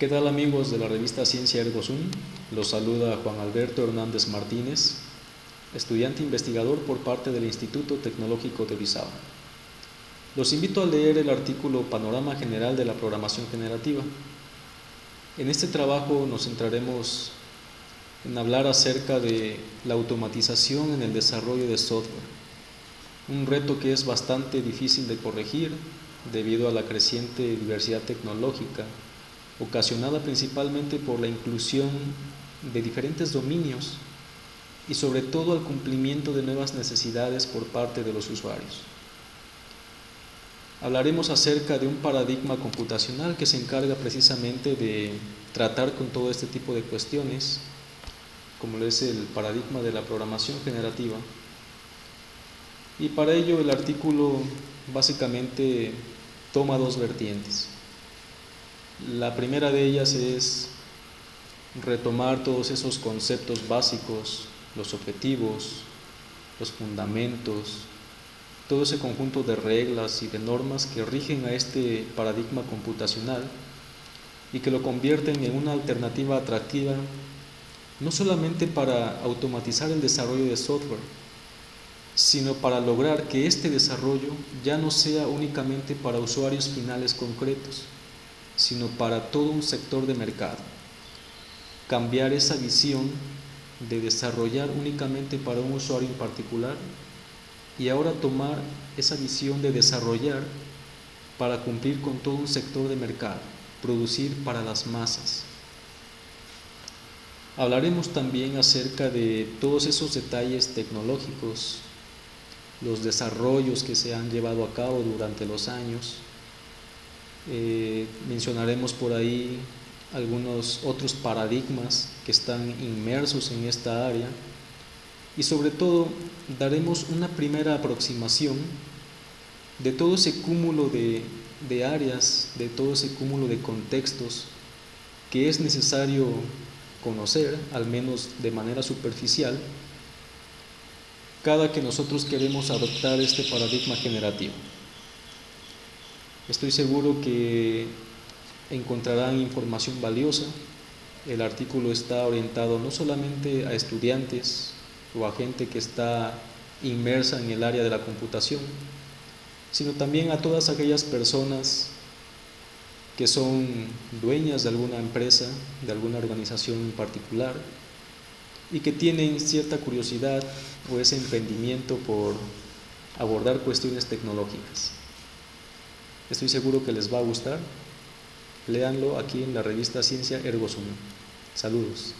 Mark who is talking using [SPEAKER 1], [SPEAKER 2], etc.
[SPEAKER 1] ¿Qué tal amigos de la revista Ciencia Ergo? Los saluda Juan Alberto Hernández Martínez, estudiante investigador por parte del Instituto Tecnológico de Orizaba. Los invito a leer el artículo Panorama General de la Programación Generativa. En este trabajo nos centraremos en hablar acerca de la automatización en el desarrollo de software, un reto que es bastante difícil de corregir debido a la creciente diversidad tecnológica ocasionada principalmente por la inclusión de diferentes dominios y sobre todo al cumplimiento de nuevas necesidades por parte de los usuarios. Hablaremos acerca de un paradigma computacional que se encarga precisamente de tratar con todo este tipo de cuestiones, como lo es el paradigma de la programación generativa. Y para ello el artículo básicamente toma dos vertientes. La primera de ellas es retomar todos esos conceptos básicos, los objetivos, los fundamentos, todo ese conjunto de reglas y de normas que rigen a este paradigma computacional y que lo convierten en una alternativa atractiva no solamente para automatizar el desarrollo de software, sino para lograr que este desarrollo ya no sea únicamente para usuarios finales concretos, sino para todo un sector de mercado. Cambiar esa visión de desarrollar únicamente para un usuario en particular y ahora tomar esa visión de desarrollar para cumplir con todo un sector de mercado, producir para las masas. Hablaremos también acerca de todos esos detalles tecnológicos, los desarrollos que se han llevado a cabo durante los años, eh, mencionaremos por ahí algunos otros paradigmas que están inmersos en esta área y sobre todo daremos una primera aproximación de todo ese cúmulo de, de áreas, de todo ese cúmulo de contextos que es necesario conocer, al menos de manera superficial, cada que nosotros queremos adoptar este paradigma generativo. Estoy seguro que encontrarán información valiosa. El artículo está orientado no solamente a estudiantes o a gente que está inmersa en el área de la computación, sino también a todas aquellas personas que son dueñas de alguna empresa, de alguna organización en particular, y que tienen cierta curiosidad o ese emprendimiento por abordar cuestiones tecnológicas. Estoy seguro que les va a gustar. Léanlo aquí en la revista Ciencia Ergo Sum. Saludos.